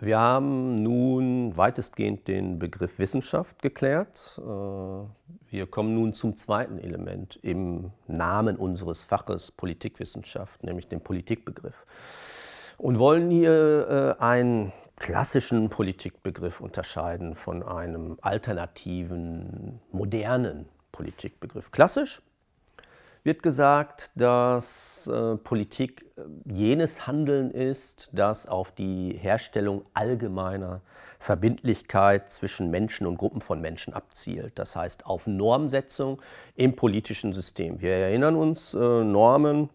Wir haben nun weitestgehend den Begriff Wissenschaft geklärt. Äh, wir kommen nun zum zweiten Element im Namen unseres Faches Politikwissenschaft, nämlich dem Politikbegriff. Und wollen hier äh, einen klassischen Politikbegriff unterscheiden von einem alternativen, modernen Politikbegriff. Klassisch wird gesagt, dass äh, Politik äh, jenes Handeln ist, das auf die Herstellung allgemeiner Verbindlichkeit zwischen Menschen und Gruppen von Menschen abzielt. Das heißt auf Normsetzung im politischen System. Wir erinnern uns, äh, Normen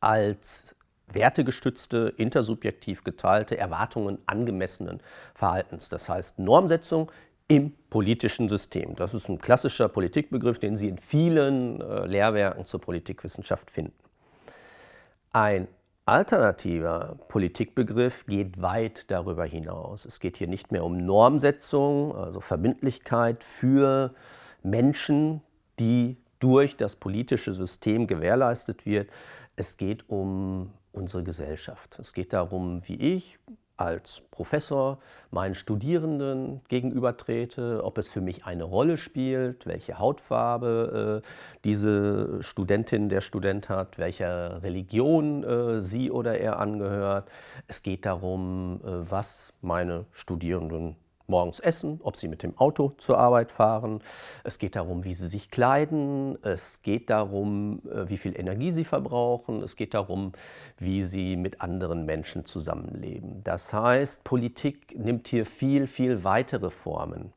als wertegestützte, intersubjektiv geteilte Erwartungen angemessenen Verhaltens. Das heißt Normsetzung im politischen System. Das ist ein klassischer Politikbegriff, den Sie in vielen äh, Lehrwerken zur Politikwissenschaft finden. Ein alternativer Politikbegriff geht weit darüber hinaus. Es geht hier nicht mehr um Normsetzung, also Verbindlichkeit für Menschen, die durch das politische System gewährleistet wird. Es geht um unsere Gesellschaft. Es geht darum, wie ich als Professor meinen Studierenden gegenübertrete, ob es für mich eine Rolle spielt, welche Hautfarbe äh, diese Studentin, der Student hat, welcher Religion äh, sie oder er angehört. Es geht darum, äh, was meine Studierenden morgens essen, ob sie mit dem Auto zur Arbeit fahren. Es geht darum, wie sie sich kleiden. Es geht darum, äh, wie viel Energie sie verbrauchen. Es geht darum, wie sie mit anderen Menschen zusammenleben. Das heißt, Politik nimmt hier viel, viel weitere Formen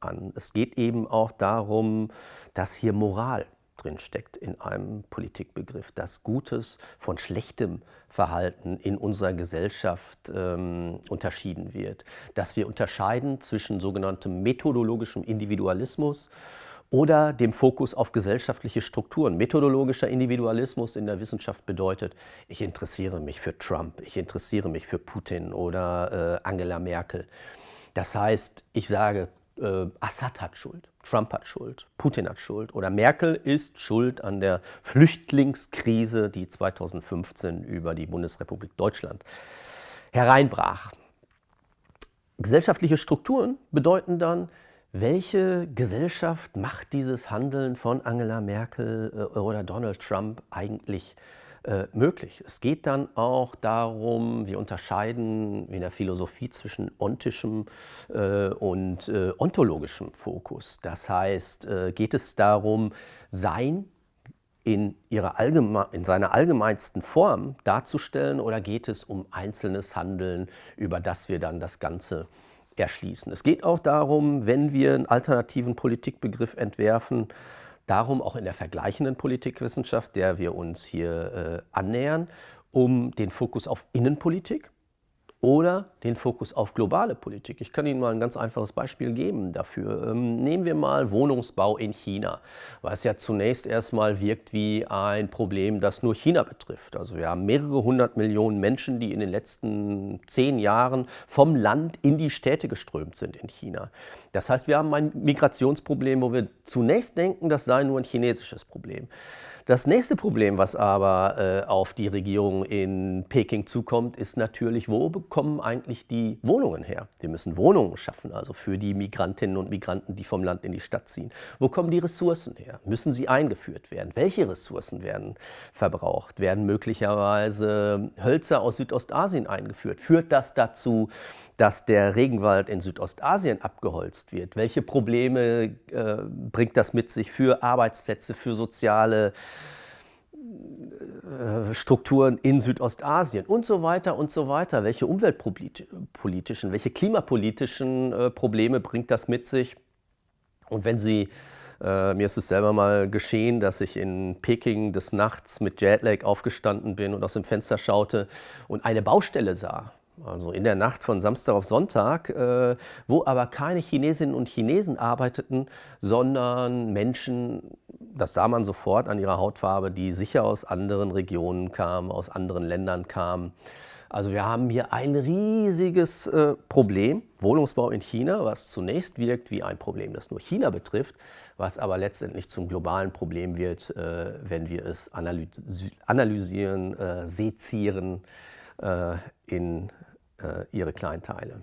an. Es geht eben auch darum, dass hier Moral drinsteckt in einem Politikbegriff, dass Gutes von schlechtem Verhalten in unserer Gesellschaft ähm, unterschieden wird. Dass wir unterscheiden zwischen sogenanntem methodologischem Individualismus oder dem Fokus auf gesellschaftliche Strukturen. Methodologischer Individualismus in der Wissenschaft bedeutet, ich interessiere mich für Trump, ich interessiere mich für Putin oder äh, Angela Merkel. Das heißt, ich sage, äh, Assad hat Schuld, Trump hat Schuld, Putin hat Schuld oder Merkel ist schuld an der Flüchtlingskrise, die 2015 über die Bundesrepublik Deutschland hereinbrach. Gesellschaftliche Strukturen bedeuten dann, welche Gesellschaft macht dieses Handeln von Angela Merkel äh, oder Donald Trump eigentlich äh, möglich. Es geht dann auch darum, wir unterscheiden in der Philosophie zwischen ontischem äh, und äh, ontologischem Fokus. Das heißt, äh, geht es darum, Sein in, ihrer Allgeme in seiner allgemeinsten Form darzustellen oder geht es um einzelnes Handeln, über das wir dann das Ganze erschließen. Es geht auch darum, wenn wir einen alternativen Politikbegriff entwerfen, darum auch in der vergleichenden Politikwissenschaft, der wir uns hier äh, annähern, um den Fokus auf Innenpolitik oder den Fokus auf globale Politik. Ich kann Ihnen mal ein ganz einfaches Beispiel geben dafür. Ähm, nehmen wir mal Wohnungsbau in China, was ja zunächst erstmal wirkt wie ein Problem, das nur China betrifft. Also wir haben mehrere hundert Millionen Menschen, die in den letzten zehn Jahren vom Land in die Städte geströmt sind in China. Das heißt, wir haben ein Migrationsproblem, wo wir zunächst denken, das sei nur ein chinesisches Problem. Das nächste Problem, was aber äh, auf die Regierung in Peking zukommt, ist natürlich, wo bekommen eigentlich die Wohnungen her? Wir müssen Wohnungen schaffen, also für die Migrantinnen und Migranten, die vom Land in die Stadt ziehen. Wo kommen die Ressourcen her? Müssen sie eingeführt werden? Welche Ressourcen werden verbraucht? Werden möglicherweise Hölzer aus Südostasien eingeführt? Führt das dazu, dass der Regenwald in Südostasien abgeholzt wird? Welche Probleme äh, bringt das mit sich für Arbeitsplätze, für soziale Strukturen in Südostasien und so weiter und so weiter? Welche umweltpolitischen, welche klimapolitischen äh, Probleme bringt das mit sich? Und wenn Sie äh, mir ist es selber mal geschehen, dass ich in Peking des Nachts mit Jetlag aufgestanden bin und aus dem Fenster schaute und eine Baustelle sah also in der Nacht von Samstag auf Sonntag, äh, wo aber keine Chinesinnen und Chinesen arbeiteten, sondern Menschen, das sah man sofort an ihrer Hautfarbe, die sicher aus anderen Regionen kamen, aus anderen Ländern kamen. Also wir haben hier ein riesiges äh, Problem, Wohnungsbau in China, was zunächst wirkt wie ein Problem, das nur China betrifft, was aber letztendlich zum globalen Problem wird, äh, wenn wir es analysieren, äh, sezieren, äh, in ihre Kleinteile.